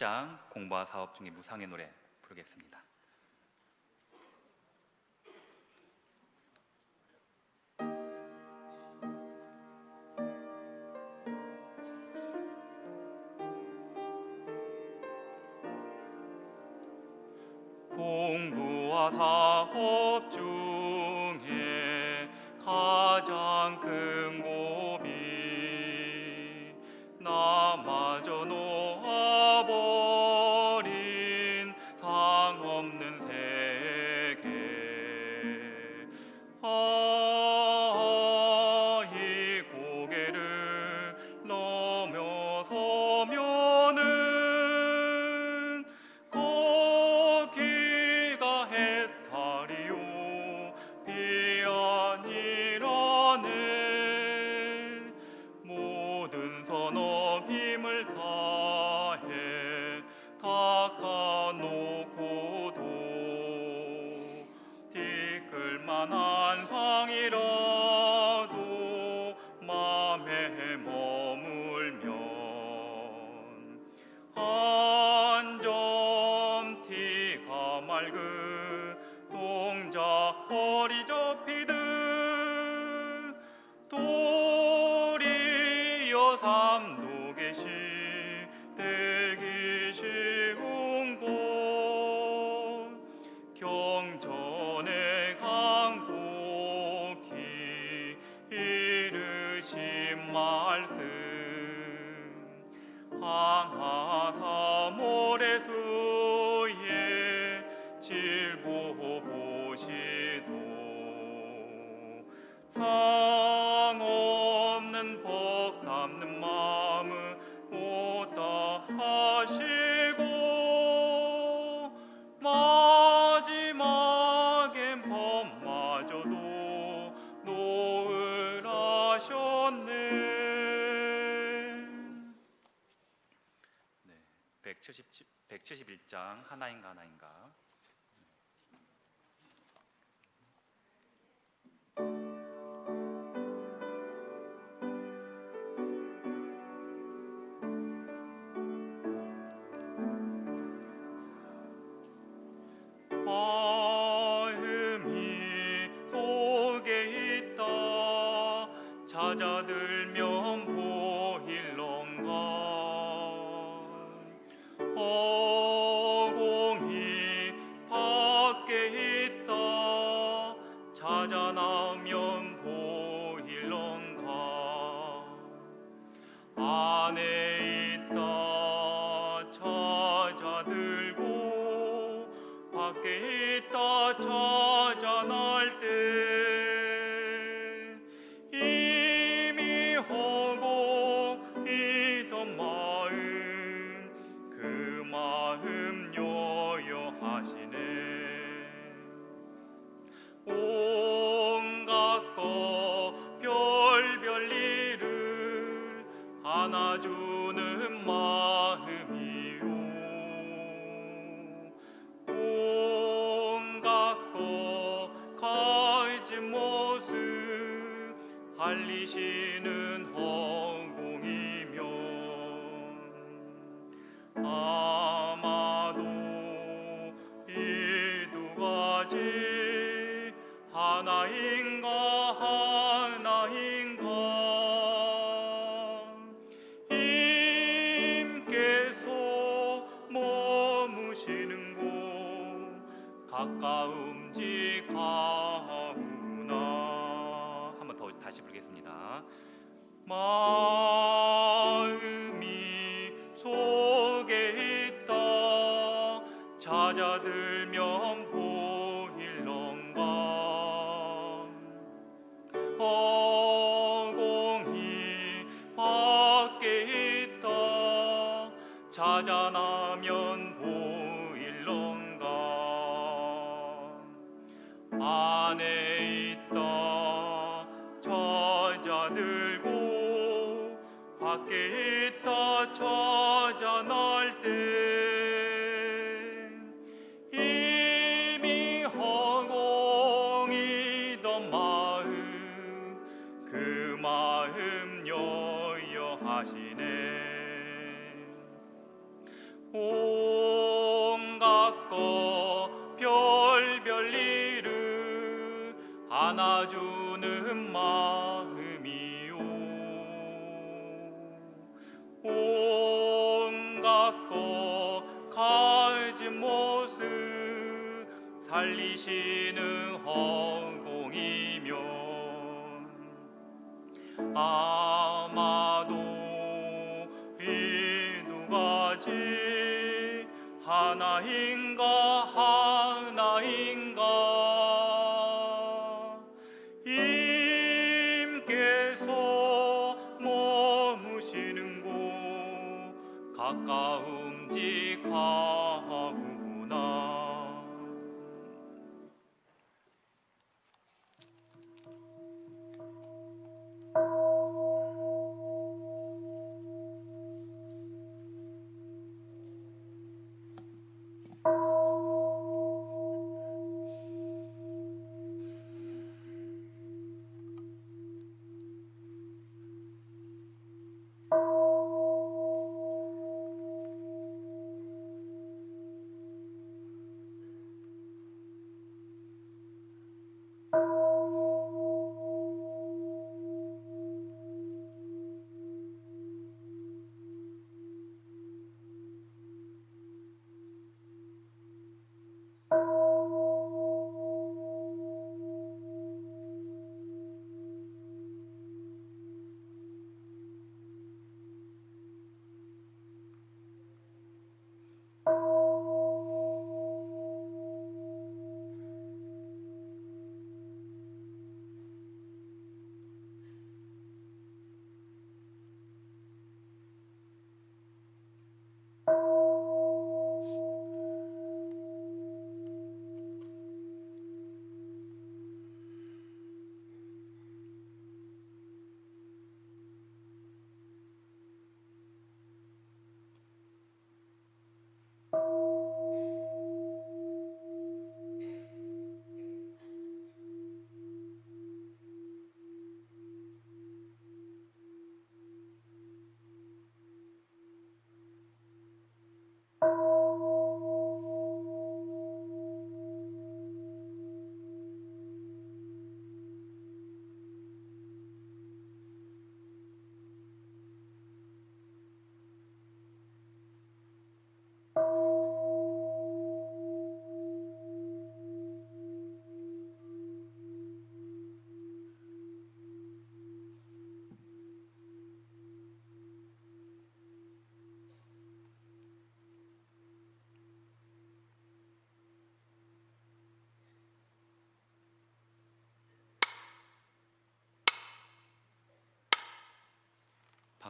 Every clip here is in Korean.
8장 공부와 사업 중에 무상의 노래 부르겠습니다.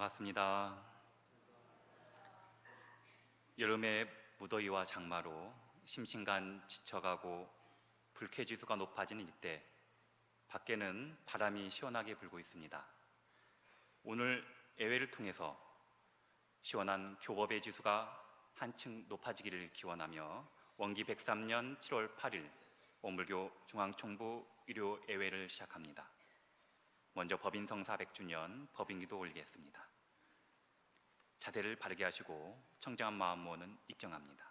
반갑습니다. 여름의 무더위와 장마로 심신간 지쳐가고 불쾌지수가 높아지는 이때 밖에는 바람이 시원하게 불고 있습니다. 오늘 예외를 통해서 시원한 교법의 지수가 한층 높아지기를 기원하며 원기 103년 7월 8일 오물교 중앙총부 일요 예외를 시작합니다. 먼저 법인성 400주년 법인기도 올리겠습니다. 자세를 바르게 하시고 청정한 마음 모는 입정합니다.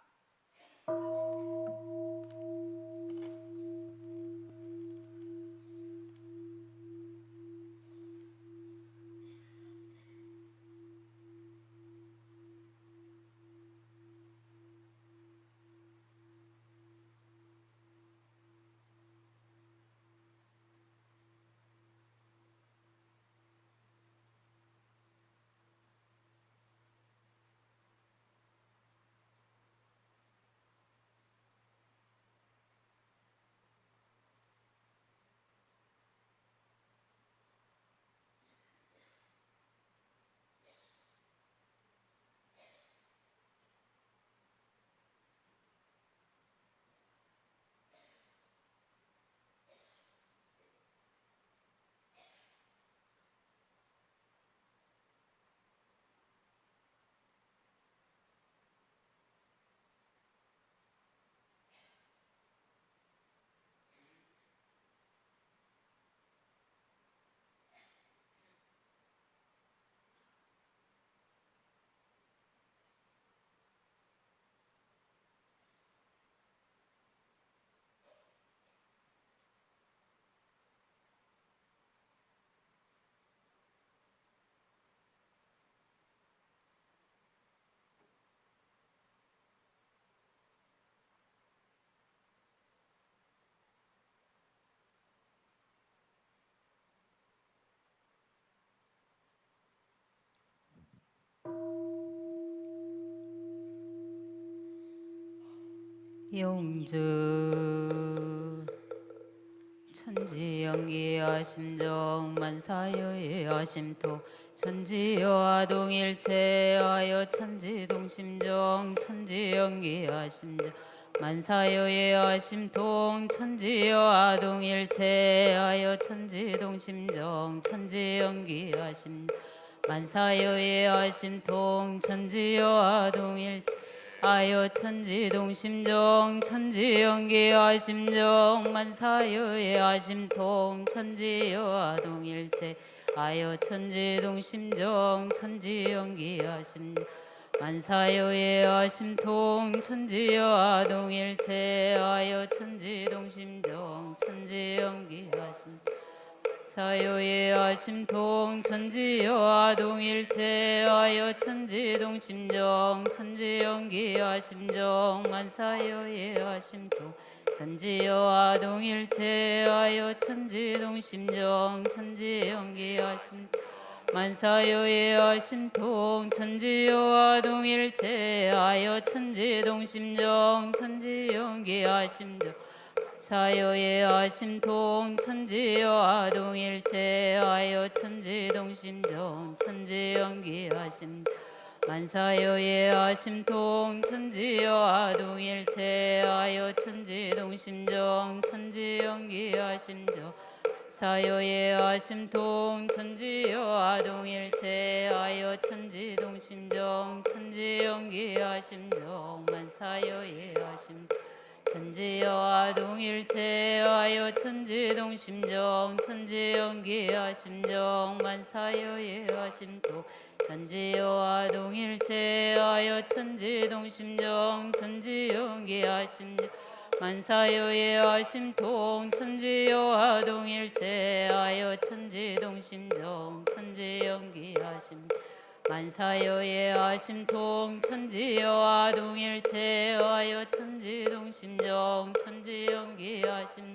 용주. 천지연기여 심정 만사여의 심토 천지여와 동일체하여 천지동심정 천지연기여 심정 만사여의 심통 천지여와 동일체하여 천지동심정 천지연기여 심정 만사여의 심통 천지여와 동일체 아여 천지동심정 천지연기와 심정 만사여의 심통 천지여와 동일체. 아여 천지동심정 천지연기와 심정 만사여의 심통 천지여와 동일체. 아여 천지동심정 천지연기와 심정 사요의 심통 천지여와 동일체하여 천지동심정 천지연기와 심정 만사여의 심통 천지여와 동일체하여 천지동심정 천지연기와 심통 만사여의 심통 천지여와 동일체하여 천지동심정 천지연기와 심정 사요의 심통 천지와 동일체하여 천지동심정 천지연기하심. 만사요의 심통 천지와 동일체하여 천지동심정 천지연기하심정. 사요의 심통 천지와 동일체하여 천지동심정 천지연기하심정. 만사요의 심 천지여와 동일체하여 천지동심정 천지연기하 심정 만사여예하 심토. 천지여와 동일체하여 천지동심정 천지연기하 심정 만사여예하 심통. 천지여와 동일체하여 천지동심정 천지연기하 심정 만사여의 심통 천지여와 동일체하여 천지동심정 천지연기하심.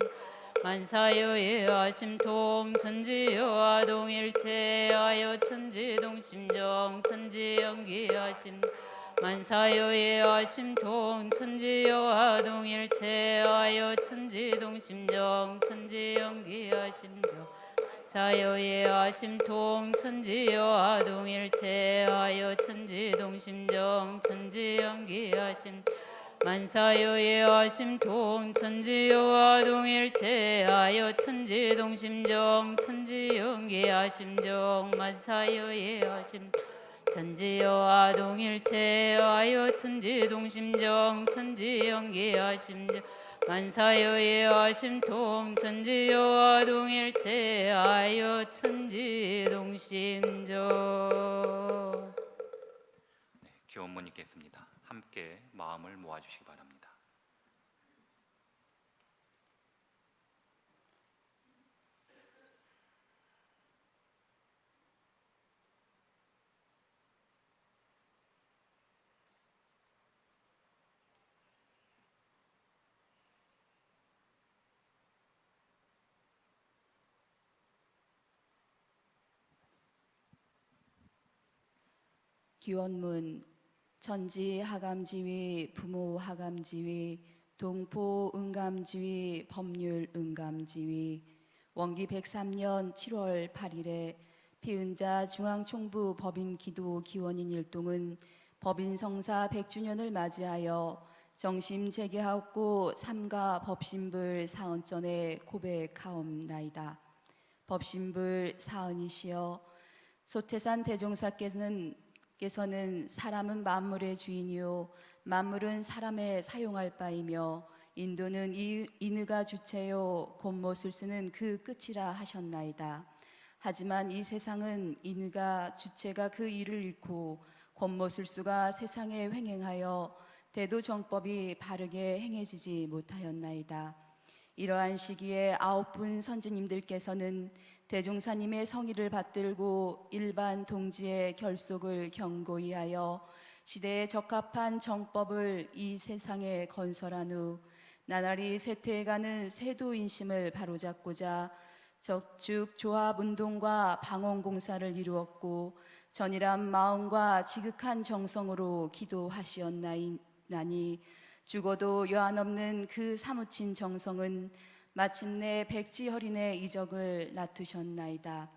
만사여의 심통 천지여와 동일체하여 천지동심정 천지연기하심. 만사여의 심통 천지여와 동일체하여 천지동심정 천지연기하심정 사여의 심통 천지여와 동일체하여 천지동심정 천지연기하심. 만사여의 심통 천지여와 동일체하여 천지동심정 천지연기하심정 만사여의 심. 천지여와 동일체하여 천지동심정 천지연기하심정 만사여의 심통 천지여와 동일체 하여 천지 동심정 네, 교원문 읽겠습니다. 함께 마음을 모아주시기 바랍니다. 기원문 천지 하감지위 부모 하감지위 동포 응감지위 법률 응감지위 원기 103년 7월 8일에 피은자 중앙총부 법인 기도 기원인 일동은 법인 성사 100주년을 맞이하여 정심 재개하옵고 삼가 법신불 사언전에 고백하옵나이다. 법신불 사언이시여 소태산 대종사께서는 께서는 사람은 만물의 주인이요 만물은 사람의 사용할 바이며 인도는 이, 인의가 주체요 곤못을 쓰는 그 끝이라 하셨나이다. 하지만 이 세상은 인의가 주체가 그 일을 잃고 곤못을 수가 세상에 횡행하여 대도 정법이 바르게 행해지지 못하였나이다. 이러한 시기에 아홉 분 선지님들께서는 대종사님의 성의를 받들고 일반 동지의 결속을 경고히 하여 시대에 적합한 정법을 이 세상에 건설한 후 나날이 쇠퇴해가는 세도 인심을 바로잡고자 적축 조합 운동과 방언 공사를 이루었고 전이란 마음과 지극한 정성으로 기도하시었나니 죽어도 여한 없는 그 사무친 정성은 마침내 백지허린의 이적을 낳으셨나이다.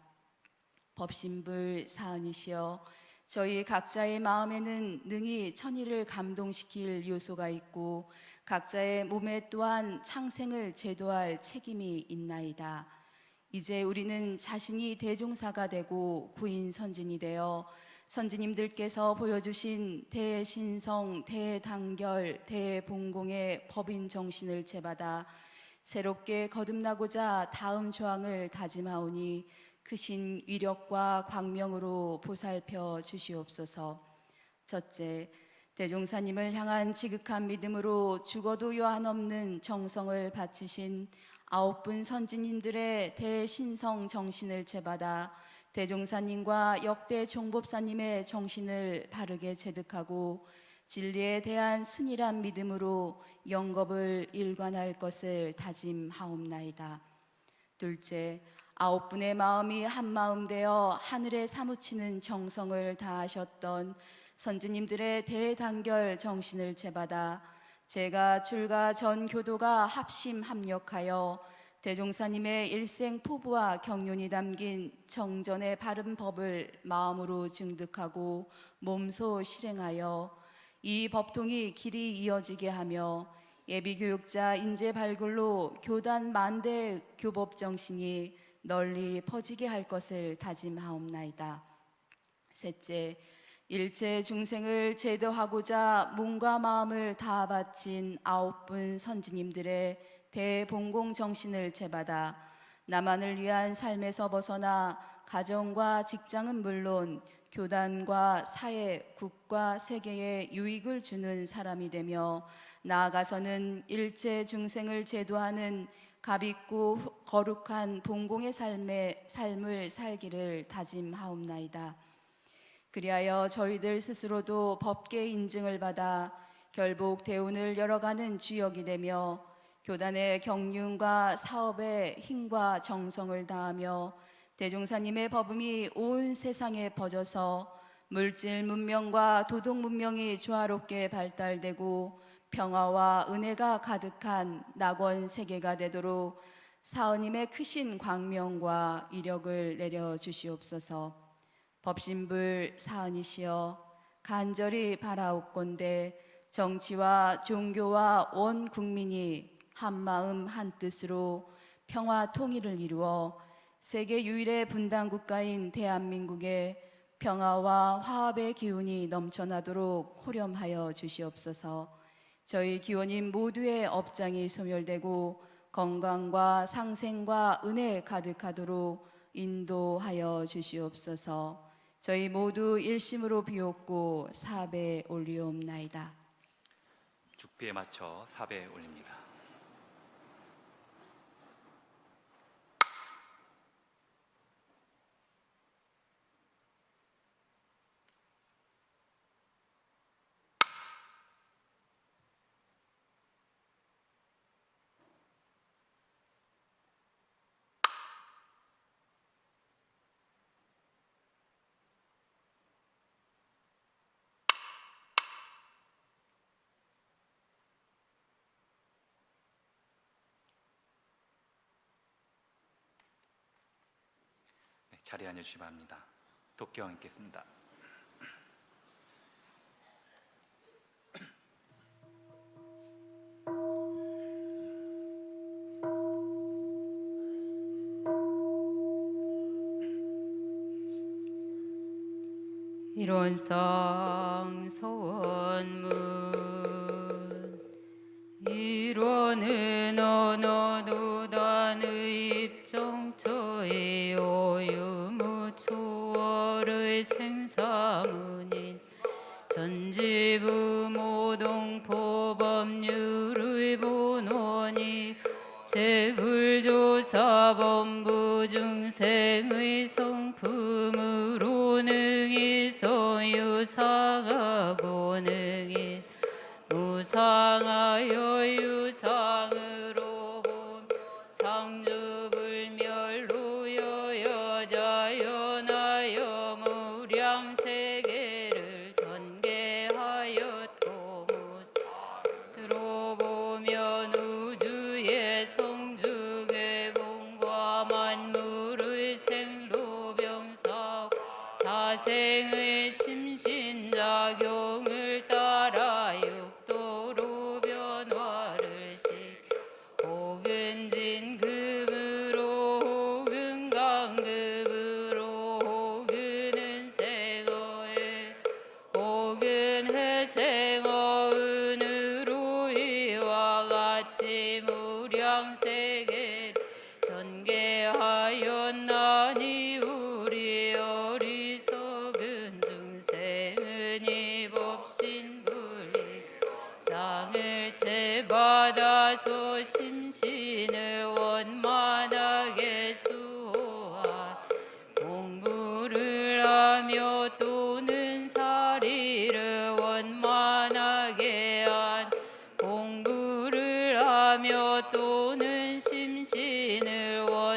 법신불 사은이시여 저희 각자의 마음에는 능히 천의를 감동시킬 요소가 있고 각자의 몸에 또한 창생을 제도할 책임이 있나이다. 이제 우리는 자신이 대종사가 되고 구인 선진이 되어 선지님들께서 보여주신 대신성, 대단결, 대봉공의 법인 정신을 채받아 새롭게 거듭나고자 다음 조항을 다짐하오니 크신 위력과 광명으로 보살펴 주시옵소서. 첫째, 대종사님을 향한 지극한 믿음으로 죽어도 여한 없는 정성을 바치신 아홉 분 선지님들의 대신성 정신을 채받아 대종사님과 역대 종법사님의 정신을 바르게 체득하고 진리에 대한 순일한 믿음으로 영겁을 일관할 것을 다짐하옵나이다. 둘째, 아홉 분의 마음이 한 마음 되어 하늘에 사무치는 정성을 다하셨던 선지님들의 대단결 정신을 채받아 제가 출가 전 교도가 합심 합력하여 대종사님의 일생 포부와 경륜이 담긴 정전의 바른 법을 마음으로 증득하고 몸소 실행하여 이 법통이 길이 이어지게 하며 예비교육자 인재 발굴로 교단 만대 교법 정신이 널리 퍼지게 할 것을 다짐하옵나이다. 셋째, 일체 중생을 제도하고자 몸과 마음을 다 바친 아홉 분 선지님들의 대봉공 정신을 채받아 나만을 위한 삶에서 벗어나 가정과 직장은 물론 교단과 사회, 국가, 세계에 유익을 주는 사람이 되며 나아가서는 일체 중생을 제도하는 값있고 거룩한 봉공의 삶의 삶을 살기를 다짐하옵나이다. 그리하여 저희들 스스로도 법계 인증을 받아 결복 대운을 열어가는 주역이 되며 교단의 경륜과 사업에 힘과 정성을 다하며 대종사님의 법음이 온 세상에 퍼져서 물질 문명과 도덕 문명이 조화롭게 발달되고 평화와 은혜가 가득한 낙원 세계가 되도록 사은님의 크신 광명과 이력을 내려 주시옵소서. 법신불 사은이시여 간절히 바라옵건대 정치와 종교와 원 국민이 한 마음 한 뜻으로 평화 통일을 이루어 세계 유일의 분단 국가인 대한민국에 평화와 화합의 기운이 넘쳐나도록 호렴하여 주시옵소서. 저희 기원인 모두의 업장이 소멸되고 건강과 상생과 은혜 가득하도록 인도하여 주시옵소서. 저희 모두 일심으로 비옵고 사배 올리옵나이다. 죽비에 맞춰 사배 올립니다. 네, 자리에 앉아주시기 바랍니다. 독경 있겠습니다. 일원상 소원문 일원은 언어노 생사문인 전지부 모동포 법률의 본원이 재불조사본부 중생의 성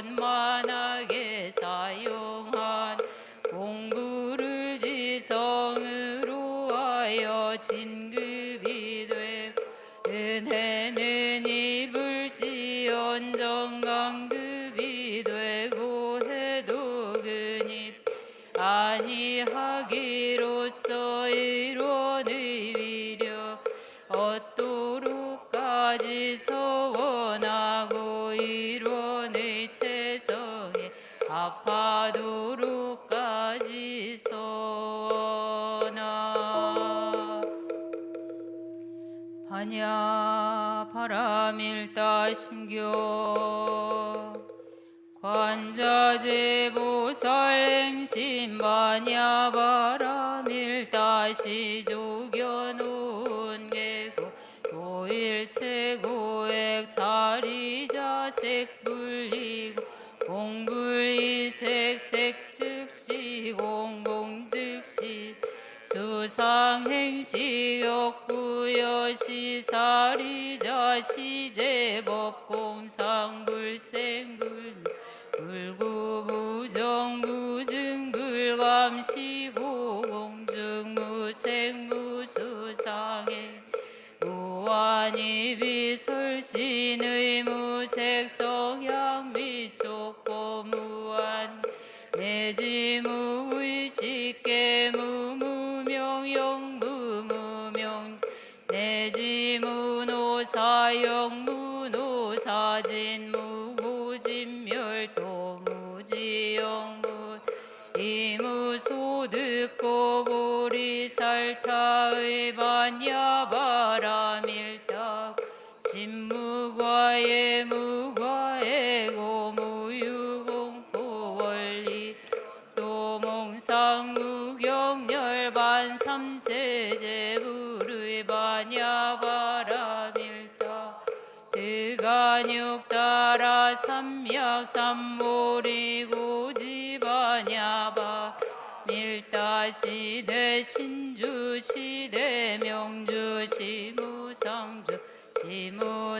심신 진무과의 무과의 고무유공포 원리. 도몽상 무경열반 삼세제불의 반야바라밀딱 대간육 따라 삼약 삼모리 고지반야바. 밀다시대 신주시대 명주시무상주 시무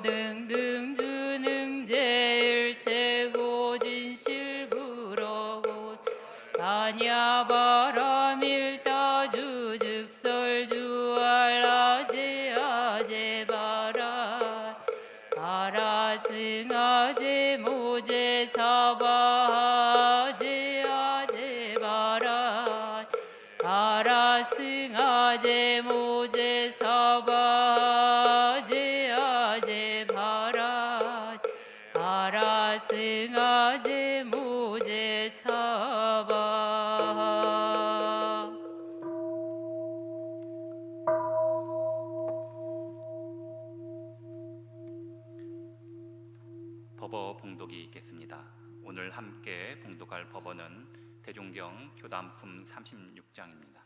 교단품 36장입니다.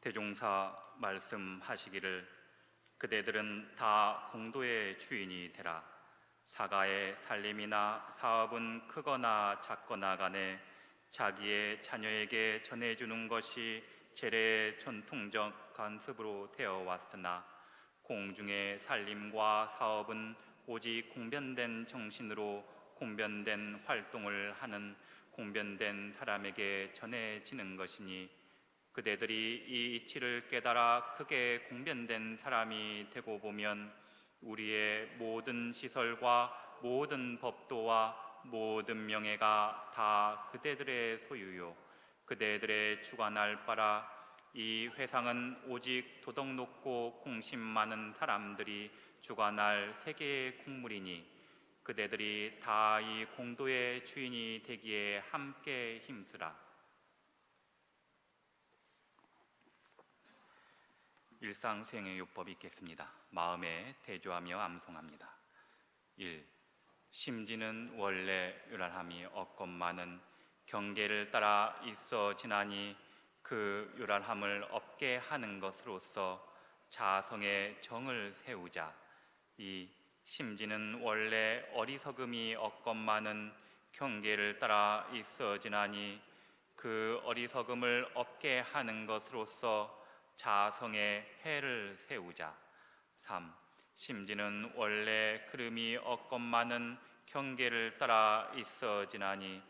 대종사 말씀하시기를 그대들은 다 공도의 주인이 되라 사가의 살림이나 사업은 크거나 작거나 간에 자기의 자녀에게 전해주는 것이 제례의 전통적 관습으로 되어 왔으나 공중의 살림과 사업은 오직 공변된 정신으로 공변된 활동을 하는 공변된 사람에게 전해지는 것이니 그대들이 이 이치를 깨달아 크게 공변된 사람이 되고 보면 우리의 모든 시설과 모든 법도와 모든 명예가 다 그대들의 소유요. 그대들의 주관할 바라 이 회상은 오직 도덕 높고 공심 많은 사람들이 주관할 세계의 국물이니 그대들이 다 이 공도의 주인이 되기에 함께 힘쓰라. 일상 수행의 요법이 있겠습니다. 마음에 대조하며 암송합니다. 1. 심지는 원래 유랄함이 없건만은 경계를 따라 있어 지나니 그 요란함을 없게 하는 것으로서 자성의 정을 세우자 이 심지는 원래 어리석음이 없건만은 경계를 따라 있어 지나니 그 어리석음을 없게 하는 것으로서 자성의 해를 세우자 3. 심지는 원래 그름이 없건만은 경계를 따라 있어 지나니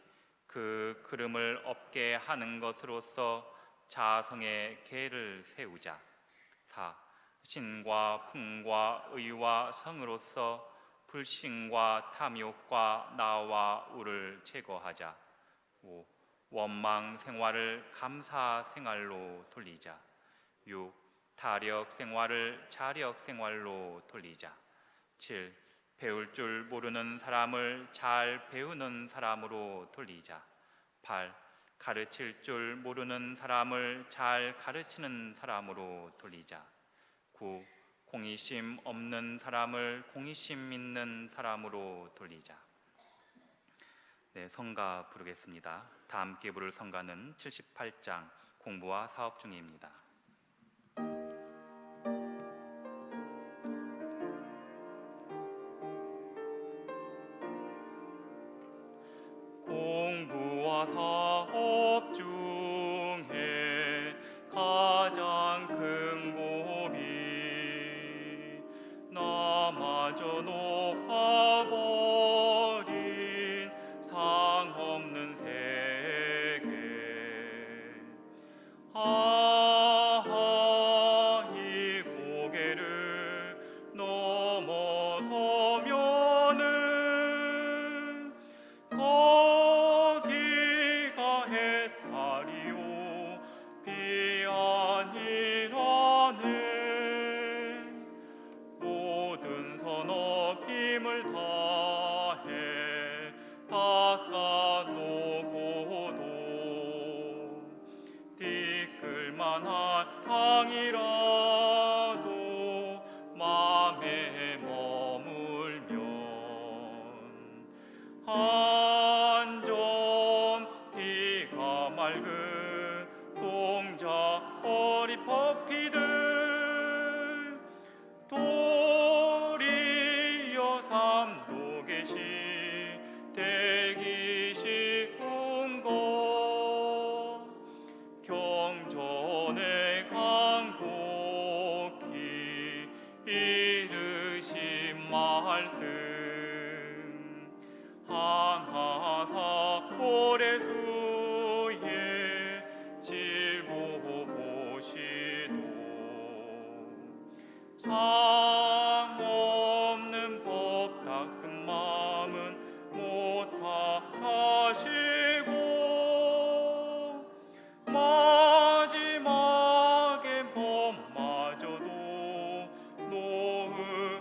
그 그름을 없게 하는 것으로서 자성의 계를 세우자 4. 신과 풍과 의와 성으로서 불신과 탐욕과 나와 우를 제거하자 5. 원망 생활을 감사 생활로 돌리자 6. 타력 생활을 자력 생활로 돌리자 7. 배울 줄 모르는 사람을 잘 배우는 사람으로 돌리자 8. 가르칠 줄 모르는 사람을 잘 가르치는 사람으로 돌리자 9. 공의심 없는 사람을 공의심 있는 사람으로 돌리자 네, 성가 부르겠습니다. 다 함께 부를 성가는 78장 공부와 사업 중입니다.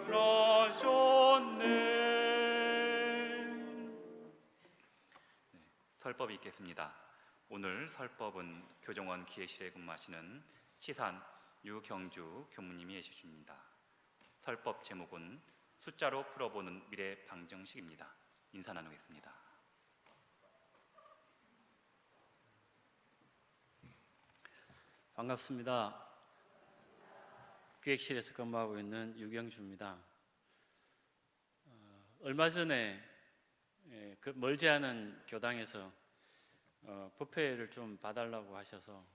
놓으라셨네 설법이 있겠습니다. 오늘 설법은 교정원 기획실에 근무하시는 치산 유경주 교무님이 해주십니다. 설법 제목은 숫자로 풀어보는 미래 방정식입니다. 인사 나누겠습니다. 반갑습니다. 기획실에서 근무하고 있는 유경주입니다. 어, 얼마 전에 예, 그 멀지 않은 교당에서 어, 부패를 좀 봐달라고 하셔서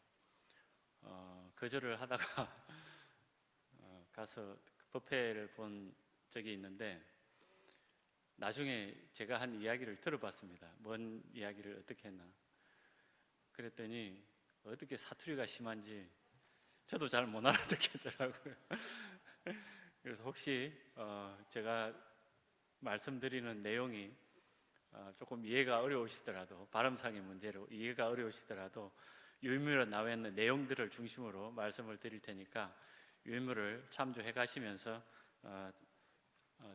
어, 거절을 하다가 어, 가서 그 부패를 본 적이 있는데 나중에 제가 한 이야기를 들어봤습니다. 뭔 이야기를 어떻게 했나? 그랬더니 어떻게 사투리가 심한지 저도 잘 못 알아듣겠더라고요. 그래서 혹시 어, 제가 말씀드리는 내용이 어, 조금 이해가 어려우시더라도 발음상의 문제로 이해가 어려우시더라도 유인물에 나와 있는 내용들을 중심으로 말씀을 드릴 테니까 유인물을 참조해 가시면서 어, 어,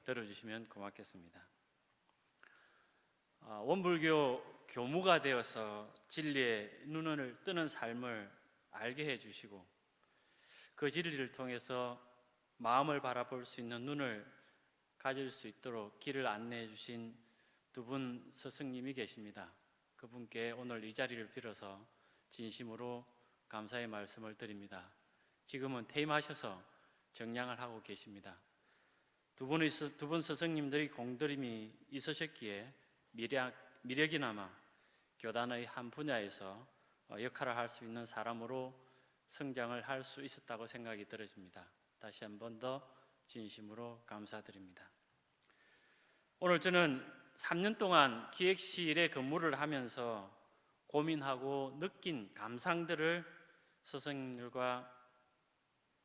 들어주시면 고맙겠습니다. 아, 원불교 교무가 되어서 진리의 눈을 뜨는 삶을 알게 해주시고 그 진리를 통해서 마음을 바라볼 수 있는 눈을 가질 수 있도록 길을 안내해 주신 두 분 스승님이 계십니다. 그분께 오늘 이 자리를 빌어서 진심으로 감사의 말씀을 드립니다. 지금은 퇴임하셔서 정량을 하고 계십니다. 두 분의 스- 두분 스승님들이 공들임이 있으셨기에 미력, 미력이나마 교단의 한 분야에서 어, 역할을 할 수 있는 사람으로 성장을 할 수 있었다고 생각이 들어집니다. 다시 한 번 더 진심으로 감사드립니다. 오늘 저는 3년 동안 기획실에 근무를 하면서 고민하고 느낀 감상들을 스승님들과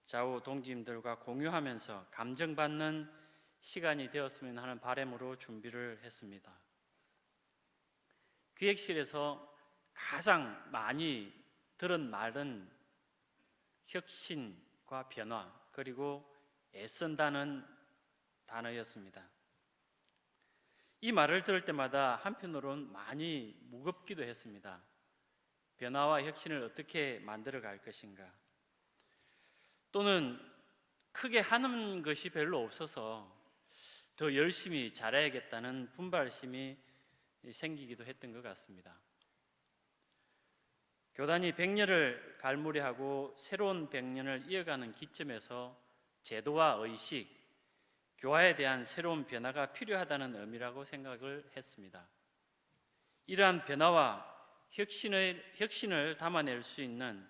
좌우 동지님들과 공유하면서 감정받는 시간이 되었으면 하는 바람으로 준비를 했습니다. 기획실에서 가장 많이 들은 말은 혁신과 변화 그리고 애쓴다는 단어였습니다. 이 말을 들을 때마다 한편으로는 많이 무겁기도 했습니다. 변화와 혁신을 어떻게 만들어 갈 것인가? 또는 크게 하는 것이 별로 없어서 더 열심히 잘해야겠다는 분발심이 생기기도 했던 것 같습니다. 교단이 100년을 갈무리하고 새로운 100년을 이어가는 기점에서 제도와 의식, 교화에 대한 새로운 변화가 필요하다는 의미라고 생각을 했습니다. 이러한 변화와 혁신을, 혁신을 담아낼 수 있는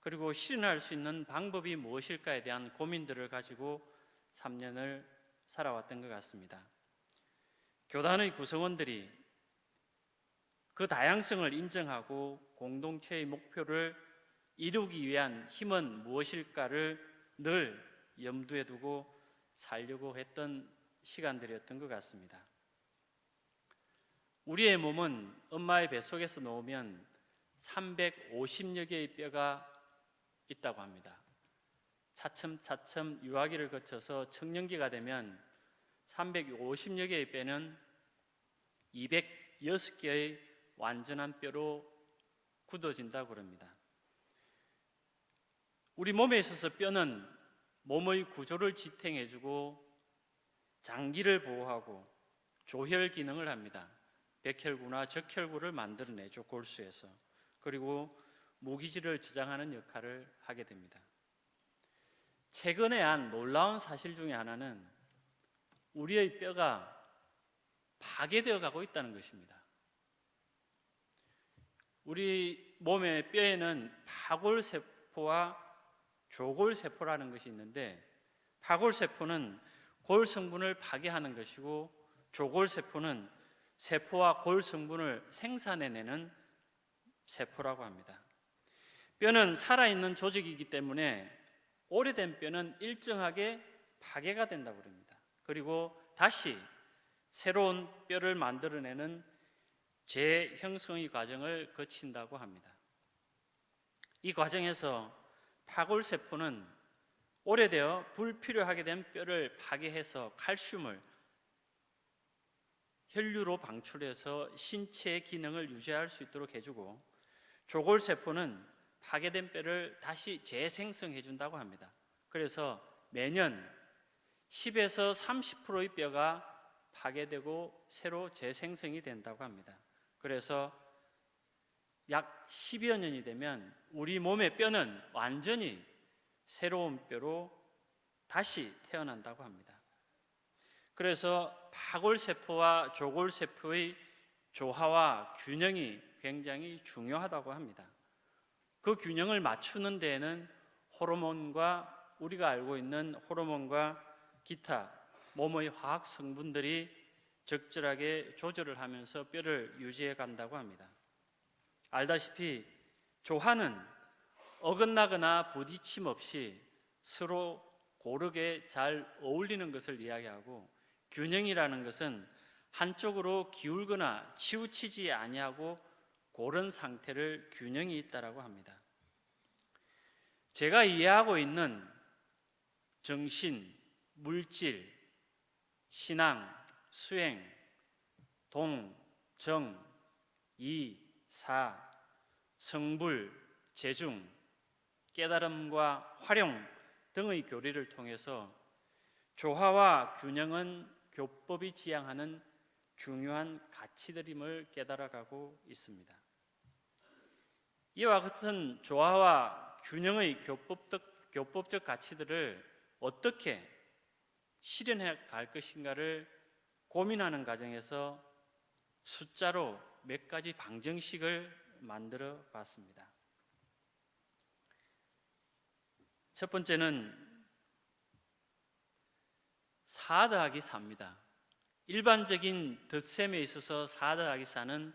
그리고 실현할 수 있는 방법이 무엇일까에 대한 고민들을 가지고 3년을 살아왔던 것 같습니다. 교단의 구성원들이 그 다양성을 인정하고 공동체의 목표를 이루기 위한 힘은 무엇일까를 늘 염두에 두고 살려고 했던 시간들이었던 것 같습니다. 우리의 몸은 엄마의 뱃속에서 놓으면 350여 개의 뼈가 있다고 합니다. 차츰차츰 유아기를 거쳐서 청년기가 되면 350여 개의 뼈는 206개의 완전한 뼈로 굳어진다고 합니다. 우리 몸에 있어서 뼈는 몸의 구조를 지탱해주고 장기를 보호하고 조혈 기능을 합니다. 백혈구나 적혈구를 만들어내죠 골수에서 그리고 무기질을 저장하는 역할을 하게 됩니다. 최근에 한 놀라운 사실 중에 하나는 우리의 뼈가 파괴되어 가고 있다는 것입니다. 우리 몸의 뼈에는 파골세포와 조골세포라는 것이 있는데 파골세포는 골 성분을 파괴하는 것이고 조골세포는 세포와 골 성분을 생산해내는 세포라고 합니다. 뼈는 살아있는 조직이기 때문에 오래된 뼈는 일정하게 파괴가 된다고 합니다. 그리고 다시 새로운 뼈를 만들어내는 재형성의 과정을 거친다고 합니다. 이 과정에서 파골세포는 오래되어 불필요하게 된 뼈를 파괴해서 칼슘을 혈류로 방출해서 신체의 기능을 유지할 수 있도록 해주고 조골세포는 파괴된 뼈를 다시 재생성해 준다고 합니다. 그래서 매년 10에서 30%의 뼈가 파괴되고 새로 재생성이 된다고 합니다. 그래서 약 10여 년이 되면 우리 몸의 뼈는 완전히 새로운 뼈로 다시 태어난다고 합니다. 그래서 파골세포와 조골세포의 조화와 균형이 굉장히 중요하다고 합니다. 그 균형을 맞추는 데에는 호르몬과 우리가 알고 있는 호르몬과 기타 몸의 화학 성분들이 적절하게 조절을 하면서 뼈를 유지해 간다고 합니다. 알다시피 조화는 어긋나거나 부딪힘 없이 서로 고르게 잘 어울리는 것을 이야기하고 균형이라는 것은 한쪽으로 기울거나 치우치지 아니하고 그런 상태를 균형이 있다라고 합니다. 제가 이해하고 있는 정신, 물질, 신앙, 수행, 동, 정, 이, 사, 성불, 재중, 깨달음과 활용 등의 교리를 통해서 조화와 균형은 교법이 지향하는 중요한 가치들임을 깨달아가고 있습니다. 이와 같은 조화와 균형의 교법적, 교법적 가치들을 어떻게 실현해 갈 것인가를 고민하는 과정에서 숫자로 몇 가지 방정식을 만들어 봤습니다. 첫 번째는 4 더하기 4입니다. 일반적인 덧셈에 있어서 4 더하기 4는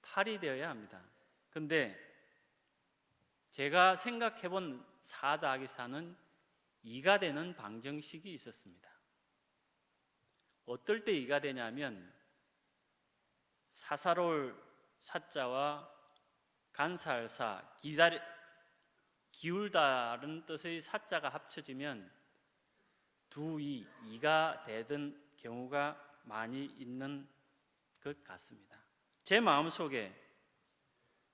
8이 되어야 합니다. 근데 제가 생각해 본 4 더하기 4는 2가 되는 방정식이 있었습니다. 어떨 때 2가 되냐면 사사로울 사자와 간살사 기다리 기울다는 뜻의 사자가 합쳐지면 두이 이가 되던 경우가 많이 있는 것 같습니다. 제 마음 속에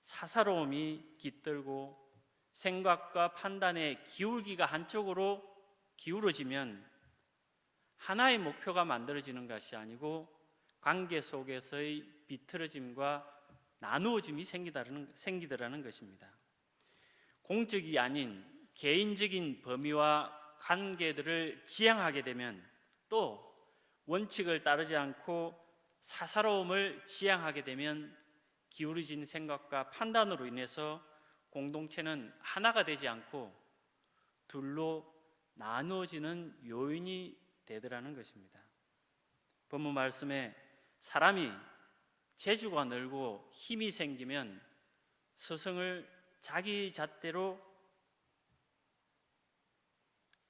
사사로움이 깃들고 생각과 판단의 기울기가 한쪽으로 기울어지면 하나의 목표가 만들어지는 것이 아니고 관계 속에서의 비틀어짐과 나누어짐이 생기다라는, 생기더라는 것입니다. 공적이 아닌 개인적인 범위와 관계들을 지향하게 되면 또 원칙을 따르지 않고 사사로움을 지향하게 되면 기울어진 생각과 판단으로 인해서 공동체는 하나가 되지 않고 둘로 나누어지는 요인이 되더라는 것입니다. 본문 말씀에 사람이 재주가 늘고 힘이 생기면 스승을 자기 잣대로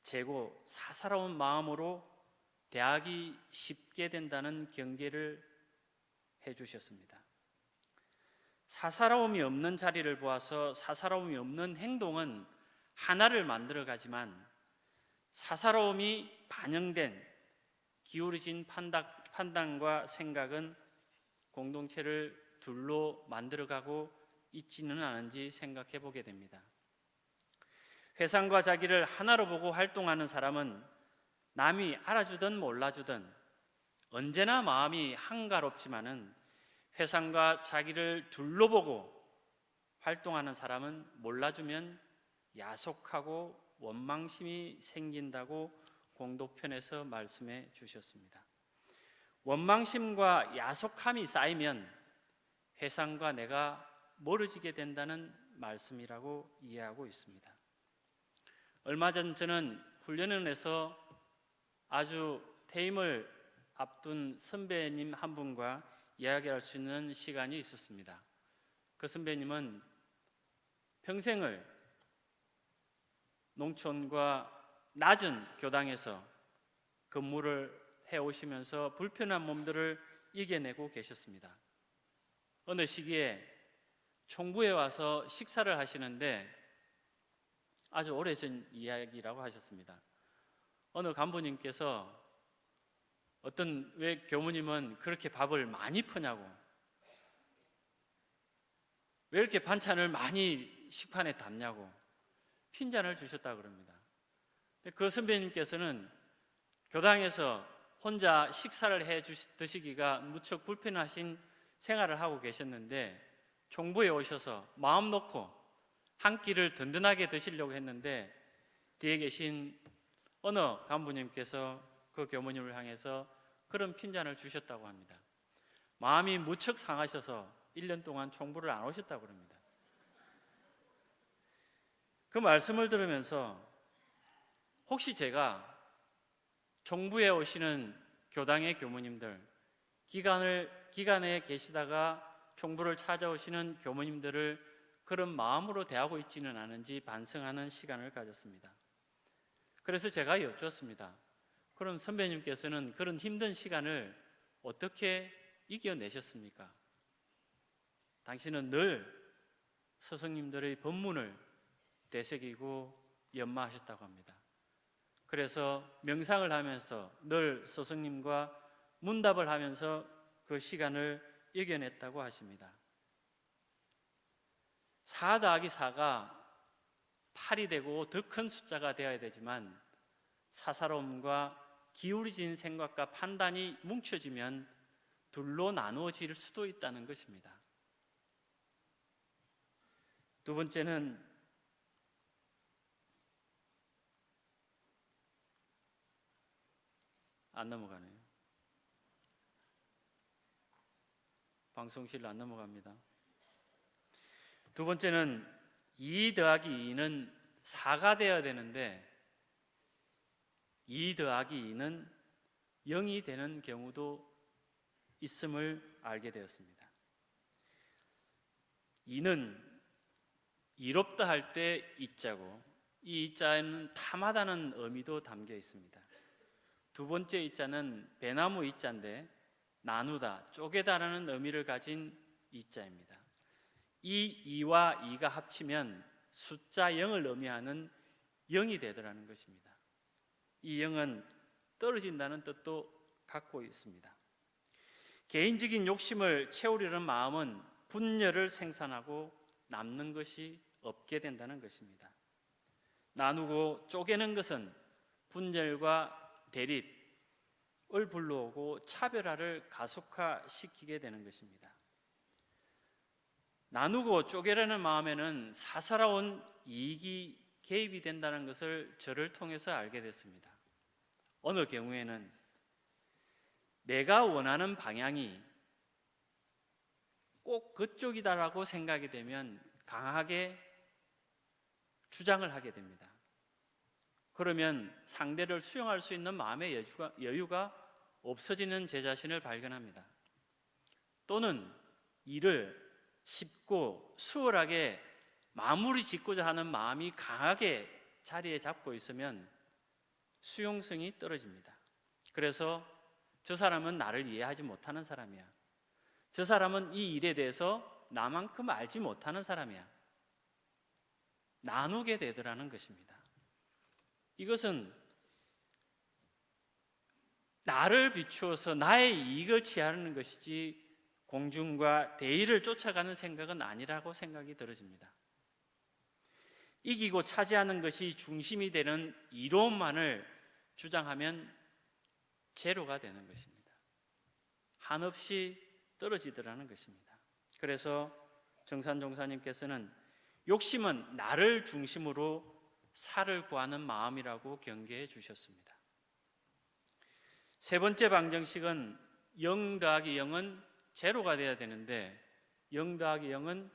재고 사사로운 마음으로 대하기 쉽게 된다는 경계를 해 주셨습니다. 사사로움이 없는 자리를 보아서 사사로움이 없는 행동은 하나를 만들어 가지만 사사로움이 반영된 기울어진 판단, 판단 과 생각은 공동체를 둘로 만들어가고 있지는 않은지 생각해 보게 됩니다. 회상과 자기를 하나로 보고 활동하는 사람은 남이 알아주든 몰라주든 언제나 마음이 한가롭지만은 회상과 자기를 둘로 보고 활동하는 사람은 몰라주면 야속하고 원망심이 생긴다고 공도편에서 말씀해 주셨습니다. 원망심과 야속함이 쌓이면 회상과 내가 멀어지게 된다는 말씀이라고 이해하고 있습니다. 얼마 전 저는 훈련원에서 아주 퇴임을 앞둔 선배님 한 분과 이야기할 수 있는 시간이 있었습니다. 그 선배님은 평생을 농촌과 낮은 교당에서 근무를 해 오시면서 불편한 몸들을 이겨내고 계셨습니다. 어느 시기에 총부에 와서 식사를 하시는데 아주 오래전 이야기라고 하셨습니다. 어느 간부님께서 어떤 왜 교무님은 그렇게 밥을 많이 푸냐고 왜 이렇게 반찬을 많이 식판에 담냐고 핀잔을 주셨다 그럽니다. 그 선배님께서는 교당에서 혼자 식사를 해 드시기가 무척 불편하신 생활을 하고 계셨는데 총부에 오셔서 마음 놓고 한 끼를 든든하게 드시려고 했는데 뒤에 계신 어느 간부님께서 그 교무님을 향해서 그런 핀잔을 주셨다고 합니다. 마음이 무척 상하셔서 1년 동안 총부를 안 오셨다고 합니다. 그 말씀을 들으면서 혹시 제가 총부에 오시는 교당의 교무님들, 기간을, 기간에 계시다가 총부를 찾아오시는 교무님들을 그런 마음으로 대하고 있지는 않은지 반성하는 시간을 가졌습니다. 그래서 제가 여쭈었습니다. 그럼 선배님께서는 그런 힘든 시간을 어떻게 이겨내셨습니까? 당신은 늘 스승님들의 법문을 되새기고 연마하셨다고 합니다. 그래서 명상을 하면서 늘 스승님과 문답을 하면서 그 시간을 이겨냈다고 하십니다. 4 더하기 4가 8이 되고 더 큰 숫자가 되어야 되지만 사사로움과 기울어진 생각과 판단이 뭉쳐지면 둘로 나누어질 수도 있다는 것입니다. 두 번째는 안 넘어가네요. 방송실 안 넘어갑니다. 두 번째는 2 더하기 2는 4가 되어야 되는데 2 더하기 2는 0이 되는 경우도 있음을 알게 되었습니다. 2는 이롭다 할 때 이자고 이 이자에는 탐하다는 의미도 담겨 있습니다. 두 번째 이자는 배나무 이자인데 나누다, 쪼개다라는 의미를 가진 이자입니다. 이 2와 2가 합치면 숫자 0을 의미하는 0이 되더라는 것입니다. 이 0은 떨어진다는 뜻도 갖고 있습니다. 개인적인 욕심을 채우려는 마음은 분열을 생산하고 남는 것이 없게 된다는 것입니다. 나누고 쪼개는 것은 분열과 대립을 불러오고 차별화를 가속화시키게 되는 것입니다. 나누고 쪼개려는 마음에는 사사로운 이익이 개입이 된다는 것을 저를 통해서 알게 됐습니다. 어느 경우에는 내가 원하는 방향이 꼭 그쪽이다라고 생각이 되면 강하게 주장을 하게 됩니다. 그러면 상대를 수용할 수 있는 마음의 여유가, 여유가 없어지는 제 자신을 발견합니다. 또는 일을 쉽고 수월하게 마무리 짓고자 하는 마음이 강하게 자리에 잡고 있으면 수용성이 떨어집니다. 그래서 저 사람은 나를 이해하지 못하는 사람이야. 저 사람은 이 일에 대해서 나만큼 알지 못하는 사람이야. 나누게 되더라는 것입니다. 이것은 나를 비추어서 나의 이익을 취하는 것이지 공중과 대의를 쫓아가는 생각은 아니라고 생각이 들어집니다. 이기고 차지하는 것이 중심이 되는 이론만을 주장하면 제로가 되는 것입니다. 한없이 떨어지더라는 것입니다. 그래서 정산 종사님께서는 욕심은 나를 중심으로 살을 구하는 마음이라고 경계해 주셨습니다. 세 번째 방정식은 0 더하기 0은 제로가 돼야 되는데 0 더하기 0은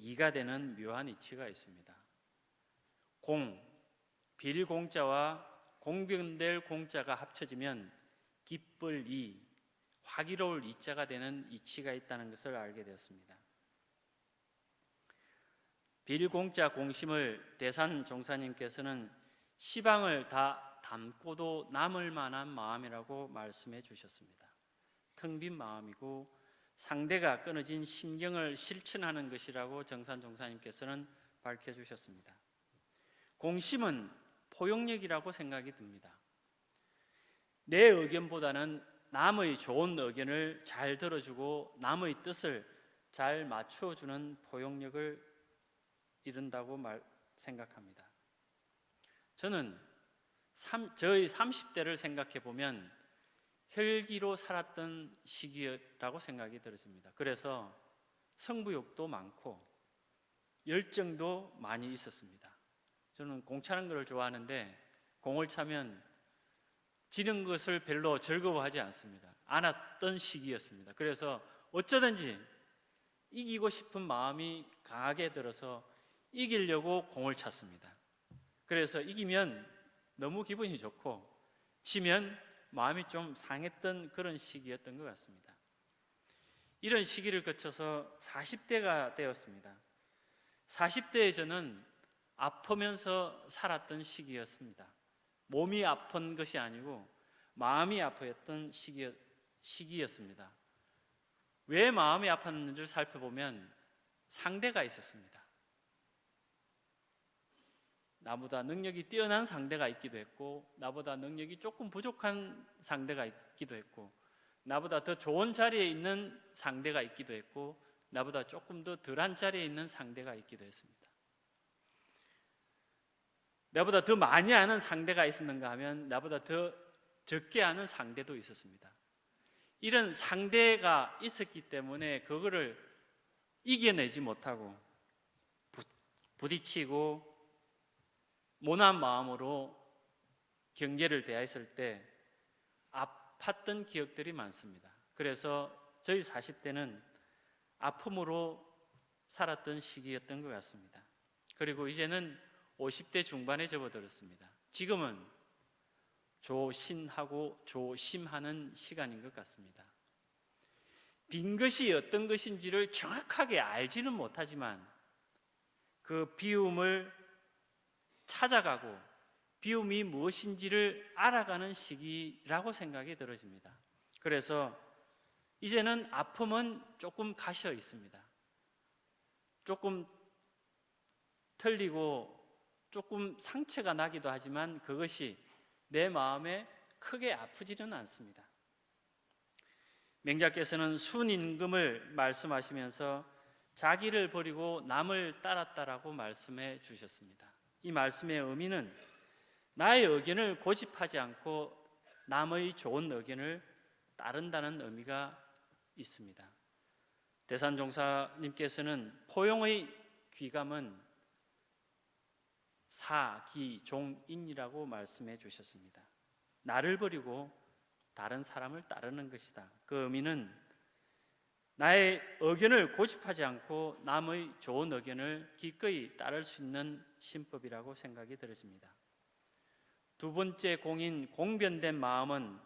2가 되는 묘한 이치가 있습니다. 공, 빌공자와 공변될 공자가 합쳐지면 기쁠 이, 화기로울 이자가 되는 이치가 있다는 것을 알게 되었습니다. 빌공자 공심을 대산 종사님께서는 시방을 다 담고도 남을 만한 마음이라고 말씀해 주셨습니다. 텅 빈 마음이고 상대가 끊어진 심경을 실천하는 것이라고 정산 종사님께서는 밝혀 주셨습니다. 공심은 포용력이라고 생각이 듭니다. 내 의견보다는 남의 좋은 의견을 잘 들어주고 남의 뜻을 잘 맞춰주는 포용력을 이룬다고 말, 생각합니다. 저는 삼, 저의 30대를 생각해 보면 혈기로 살았던 시기라고 생각이 들어집니다. 그래서 성부욕도 많고 열정도 많이 있었습니다. 저는 공 차는 것을 좋아하는데 공을 차면 지는 것을 별로 즐거워하지 않습니다. 않았던 시기였습니다. 그래서 어쩌든지 이기고 싶은 마음이 강하게 들어서 이기려고 공을 찼습니다. 그래서 이기면 너무 기분이 좋고 지면 마음이 좀 상했던 그런 시기였던 것 같습니다. 이런 시기를 거쳐서 40대가 되었습니다. 40대에 저는 아프면서 살았던 시기였습니다. 몸이 아픈 것이 아니고 마음이 아팠던 시기, 시기였습니다. 왜 마음이 아팠는지를 살펴보면 상대가 있었습니다. 나보다 능력이 뛰어난 상대가 있기도 했고, 나보다 능력이 조금 부족한 상대가 있기도 했고, 나보다 더 좋은 자리에 있는 상대가 있기도 했고, 나보다 조금 더 덜한 자리에 있는 상대가 있기도 했습니다. 나보다 더 많이 아는 상대가 있었는가 하면 나보다 더 적게 아는 상대도 있었습니다. 이런 상대가 있었기 때문에 그거를 이겨내지 못하고 부- 부딪히고 모난 마음으로 경계를 대했을 때 아팠던 기억들이 많습니다. 그래서 저희 40대는 아픔으로 살았던 시기였던 것 같습니다. 그리고 이제는 50대 중반에 접어들었습니다. 지금은 조신하고 조심하는 시간인 것 같습니다. 빈 것이 어떤 것인지를 정확하게 알지는 못하지만 그 비움을 찾아가고 비움이 무엇인지를 알아가는 시기라고 생각이 들어집니다. 그래서 이제는 아픔은 조금 가셔 있습니다. 조금 틀리고 조금 상처가 나기도 하지만 그것이 내 마음에 크게 아프지는 않습니다. 맹자께서는 순임금을 말씀하시면서 자기를 버리고 남을 따랐다라고 말씀해 주셨습니다. 이 말씀의 의미는 나의 의견을 고집하지 않고 남의 좋은 의견을 따른다는 의미가 있습니다. 대산종사님께서는 포용의 귀감은 사기종인이라고 말씀해 주셨습니다. 나를 버리고 다른 사람을 따르는 것이다. 그 의미는 나의 의견을 고집하지 않고 남의 좋은 의견을 기꺼이 따를 수 있는 신법이라고 생각이 들어집니다. 두 번째 공인 공변된 마음은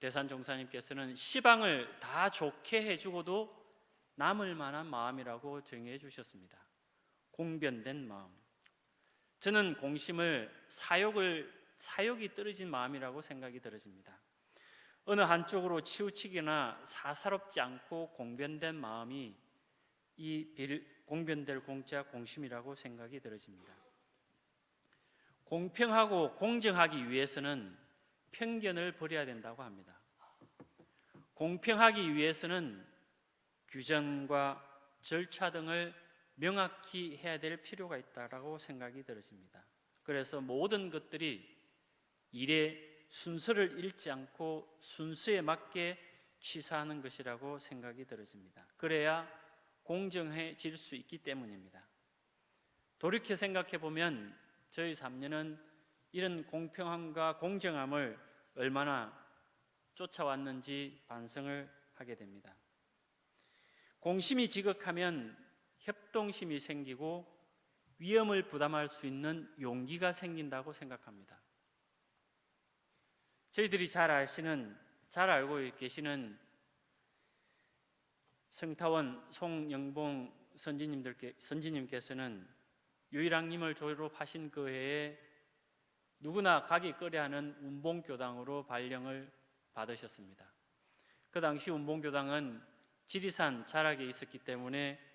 대산 종사님께서는 시방을 다 좋게 해주고도 남을 만한 마음이라고 정의해 주셨습니다. 공변된 마음. 저는 공심을 사욕을 사욕이 떨어진 마음이라고 생각이 들어집니다. 어느 한쪽으로 치우치거나 사사롭지 않고 공변된 마음이 이 빌- 공변될 공자 공심이라고 생각이 들어집니다. 공평하고 공정하기 위해서는 편견을 버려야 된다고 합니다. 공평하기 위해서는 규정과 절차 등을 명확히 해야 될 필요가 있다라고 생각이 들어집니다. 그래서 모든 것들이 일의 순서를 잃지 않고 순수에 맞게 취사하는 것이라고 생각이 들어집니다. 그래야 공정해질 수 있기 때문입니다. 돌이켜 생각해 보면 저희 3년은 이런 공평함과 공정함을 얼마나 쫓아왔는지 반성을 하게 됩니다. 공심이 지극하면 협동심이 생기고 위험을 부담할 수 있는 용기가 생긴다고 생각합니다. 저희들이 잘 아시는 잘 알고 계시는 성타원 송영봉 선지님들께 선지님께서는 유일학님을 졸업하신 그 해에 누구나 가기 꺼려하는 운봉교당으로 발령을 받으셨습니다. 그 당시 운봉교당은 지리산 자락에 있었기 때문에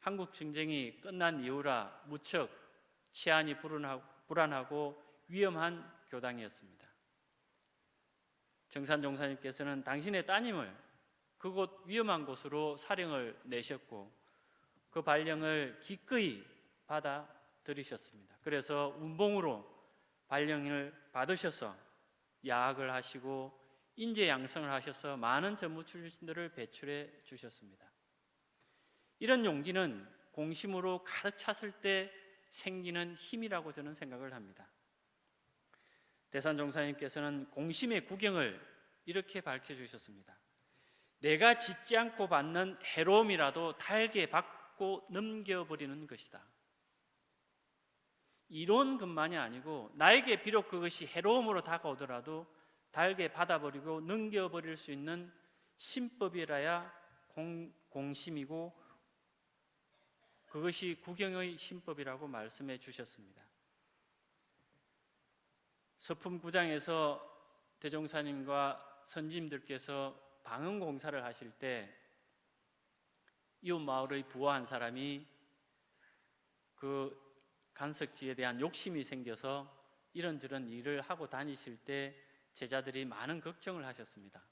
한국 전쟁이 끝난 이후라 무척 치안이 불안하고 위험한 교당이었습니다. 정산 종사님께서는 당신의 따님을 그곳 위험한 곳으로 사령을 내셨고 그 발령을 기꺼이 받아 들이셨습니다. 그래서 운봉으로 발령을 받으셔서 야학을 하시고 인재 양성을 하셔서 많은 전무 출신들을 배출해 주셨습니다. 이런 용기는 공심으로 가득 찼을 때 생기는 힘이라고 저는 생각을 합니다. 대산 종사님께서는 공심의 구경을 이렇게 밝혀 주셨습니다. 내가 짓지 않고 받는 해로움이라도 달게 받고 넘겨버리는 것이다. 이론것만이 아니고 나에게 비록 그것이 해로움으로 다가오더라도 달게 받아버리고 넘겨버릴 수 있는 신법이라야 공, 공심이고 그것이 구경의 신법이라고 말씀해 주셨습니다. 서품 9장에서 대종사님과 선지님들께서 방언 공사를 하실 때 이웃 마을의 부하 한 사람이 그 간석지에 대한 욕심이 생겨서 이런저런 일을 하고 다니실 때 제자들이 많은 걱정을 하셨습니다.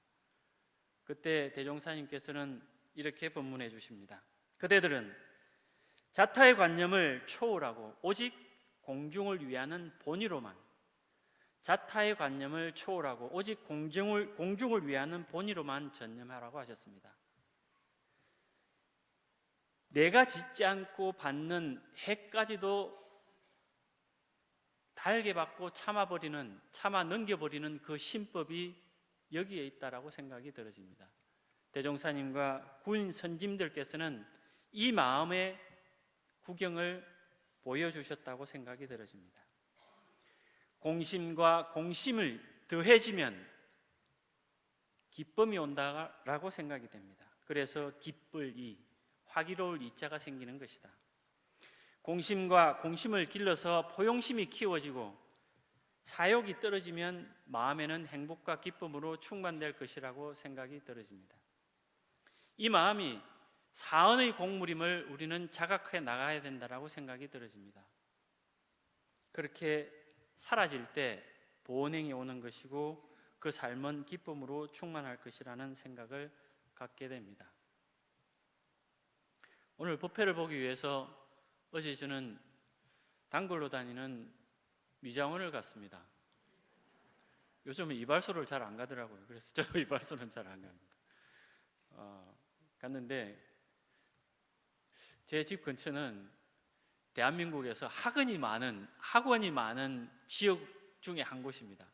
그때 대종사님께서는 이렇게 법문해 주십니다. 그대들은 자타의 관념을 초월하고 오직 공중을 위하는 본의로만 자타의 관념을 초월하고 오직 공중을, 공중을 위하는 본의로만 전념하라고 하셨습니다. 내가 짓지 않고 받는 해까지도 달게 받고 참아버리는 참아 넘겨버리는 그 신법이 여기에 있다라고 생각이 들어집니다. 대종사님과 군 선짐들께서는 이 마음의 구경을 보여주셨다고 생각이 들어집니다. 공심과 공심을 더해지면 기쁨이 온다라고 생각이 됩니다. 그래서 기쁠 이, 화기로울 이자가 생기는 것이다. 공심과 공심을 길러서 포용심이 키워지고 사욕이 떨어지면 마음에는 행복과 기쁨으로 충만될 것이라고 생각이 들어집니다. 이 마음이 사언의 공물임을 우리는 자각해 나가야 된다라고 생각이 들어집니다. 그렇게 사라질 때 보온행이 오는 것이고 그 삶은 기쁨으로 충만할 것이라는 생각을 갖게 됩니다. 오늘 법회를 보기 위해서 어제 저는 단골로 다니는 미장원을 갔습니다. 요즘은 이발소를 잘 안 가더라고요. 그래서 저도 이발소는 잘 안 갑니다. 어, 갔는데 제 집 근처는 대한민국에서 학원이 많은 학원이 많은 지역 중에 한 곳입니다.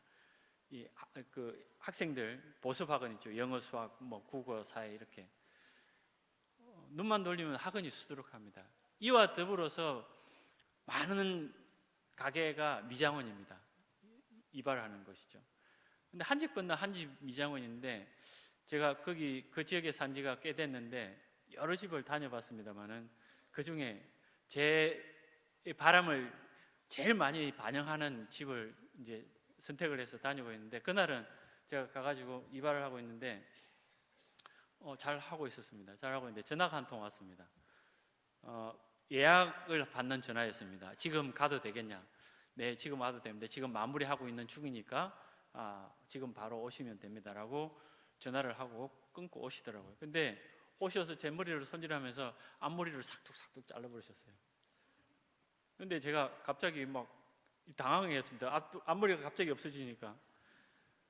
이 그 학생들 보습 학원 있죠. 영어, 수학, 뭐 국어, 사회 이렇게 어, 눈만 돌리면 학원이 수두룩합니다. 이와 더불어서 많은 가게가 미장원입니다. 이발하는 것이죠. 근데 한 집 건너 한 집 미장원인데 제가 거기 그 지역에 산 지가 꽤 됐는데 여러 집을 다녀봤습니다만은 그 중에 제 바람을 제일 많이 반영하는 집을 이제 선택을 해서 다니고 있는데 그날은 제가 가가지고 이발을 하고 있는데 어, 잘 하고 있었습니다. 잘 하고 있는데 전화가 한 통 왔습니다. 어, 예약을 받는 전화였습니다. 지금 가도 되겠냐? 네, 지금 와도 됩니다. 지금 마무리하고 있는 중이니까 아, 지금 바로 오시면 됩니다라고 전화를 하고 끊고 오시더라고요. 근데 오셔서 제 머리를 손질하면서 앞머리를 싹둑싹둑 잘라버리셨어요. 근데 제가 갑자기 막 당황했습니다. 앞, 앞머리가 갑자기 없어지니까.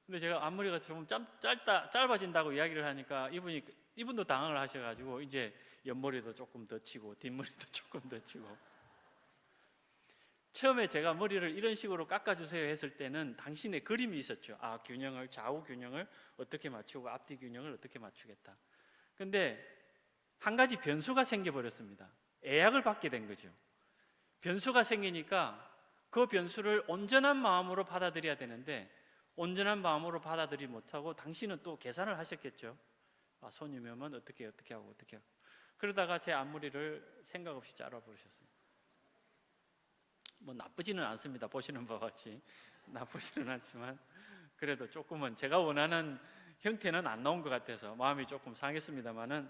근데 제가 앞머리가 좀 짧, 짧다, 짧아진다고 이야기를 하니까 이분이 이분도 당황을 하셔가지고 이제 옆머리도 조금 더 치고 뒷머리도 조금 더 치고 처음에 제가 머리를 이런 식으로 깎아주세요 했을 때는 당신의 그림이 있었죠. 아 균형을 좌우 균형을 어떻게 맞추고 앞뒤 균형을 어떻게 맞추겠다. 근데 한 가지 변수가 생겨버렸습니다. 애약을 받게 된 거죠. 변수가 생기니까 그 변수를 온전한 마음으로 받아들여야 되는데 온전한 마음으로 받아들이 못하고 당신은 또 계산을 하셨겠죠. 아, 손님이 오면 어떻게 어떻게 하고 어떻게 하고 그러다가 제 앞머리를 생각 없이 잘라버리셨어요. 뭐 나쁘지는 않습니다. 보시는 바와 같이 나쁘지는 않지만 그래도 조금은 제가 원하는 형태는 안 나온 것 같아서 마음이 조금 상했습니다만은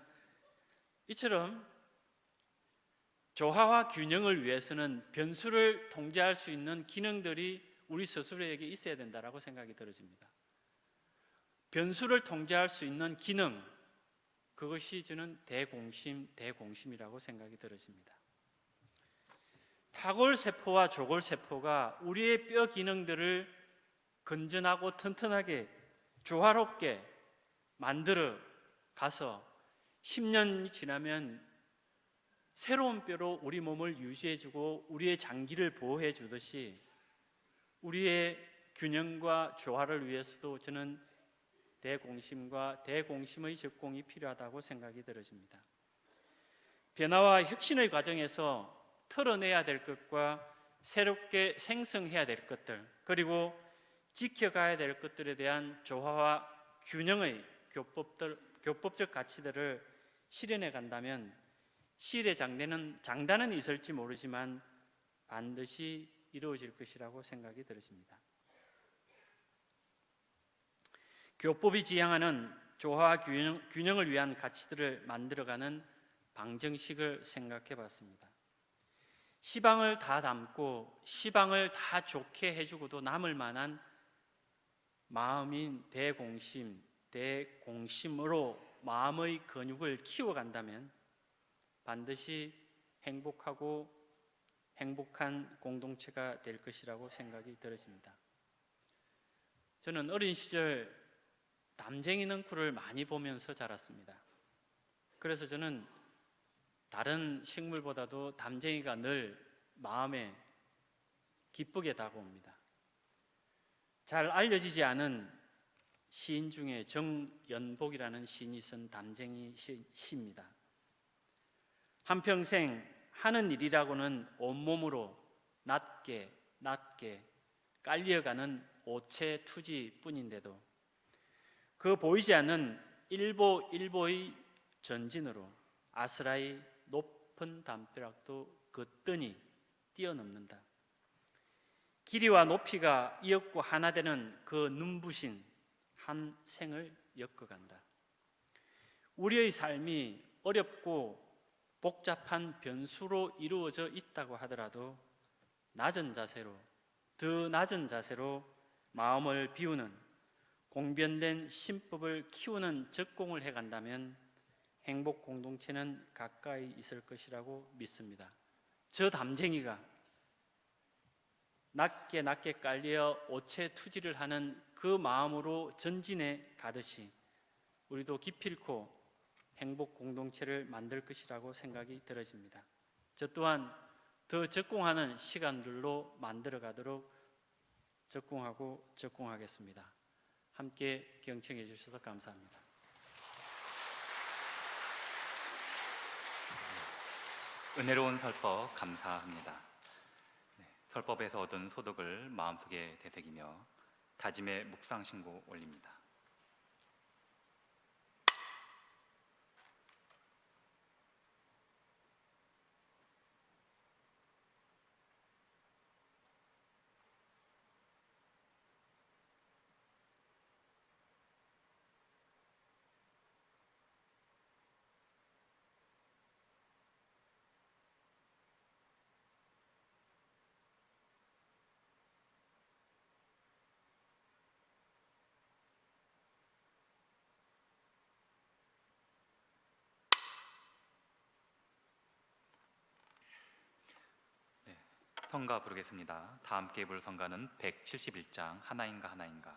이처럼 조화와 균형을 위해서는 변수를 통제할 수 있는 기능들이 우리 스스로에게 있어야 된다라고 생각이 들어집니다. 변수를 통제할 수 있는 기능 그것이 저는 대공심, 대공심이라고 생각이 들어집니다. 파골세포와 조골세포가 우리의 뼈 기능들을 건전하고 튼튼하게 조화롭게 만들어 가서 10년이 지나면 새로운 뼈로 우리 몸을 유지해주고 우리의 장기를 보호해 주듯이 우리의 균형과 조화를 위해서도 저는 대공심과 대공심의 적공이 필요하다고 생각이 들어집니다. 변화와 혁신의 과정에서 털어내야 될 것과 새롭게 생성해야 될 것들 그리고 지켜가야 될 것들에 대한 조화와 균형의 교법들, 교법적 가치들을 실현해 간다면 실의 장단은, 장단은 있을지 모르지만 반드시 이루어질 것이라고 생각이 들었습니다. 교법이 지향하는 조화와 균형, 균형을 위한 가치들을 만들어가는 방정식을 생각해 봤습니다. 시방을 다 담고 시방을 다 좋게 해주고도 남을 만한 마음인 대공심, 대공심으로 마음의 근육을 키워간다면 반드시 행복하고 행복한 공동체가 될 것이라고 생각이 들어집니다. 저는 어린 시절 담쟁이 능쿨을 많이 보면서 자랐습니다. 그래서 저는 다른 식물보다도 담쟁이가 늘 마음에 기쁘게 다가옵니다. 잘 알려지지 않은 시인 중에 정연복이라는 시인이 쓴 담쟁이 시, 시입니다. 한평생 하는 일이라고는 온몸으로 낮게 낮게 깔려가는 오체 투지뿐인데도 그 보이지 않는 일보 일보의 전진으로 아스라이 높은 담벼락도 거뜬히 뛰어넘는다. 길이와 높이가 이었고 하나 되는 그 눈부신 한 생을 엮어간다. 우리의 삶이 어렵고 복잡한 변수로 이루어져 있다고 하더라도 낮은 자세로 더 낮은 자세로 마음을 비우는 공변된 신법을 키우는 적공을 해간다면 행복 공동체는 가까이 있을 것이라고 믿습니다. 저 담쟁이가 낮게 낮게 깔려 오체 투지를 하는 그 마음으로 전진해 가듯이 우리도 기필코 행복 공동체를 만들 것이라고 생각이 들어집니다. 저 또한 더 적공하는 시간들로 만들어 가도록 적공하고 적공하겠습니다. 함께 경청해 주셔서 감사합니다. 은혜로운 설법 감사합니다. 네, 설법에서 얻은 소득을 마음속에 되새기며 다짐의 묵상 신고 올립니다. 성가 부르겠습니다. 다 함께 부를 성가는 171장 하나인가 하나인가.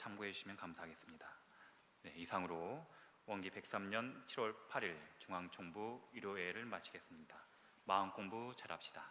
참고해 주시면 감사하겠습니다. 네, 이상으로 원기 103년 7월 8일 중앙총부 일요회를 마치겠습니다. 마음 공부 잘합시다.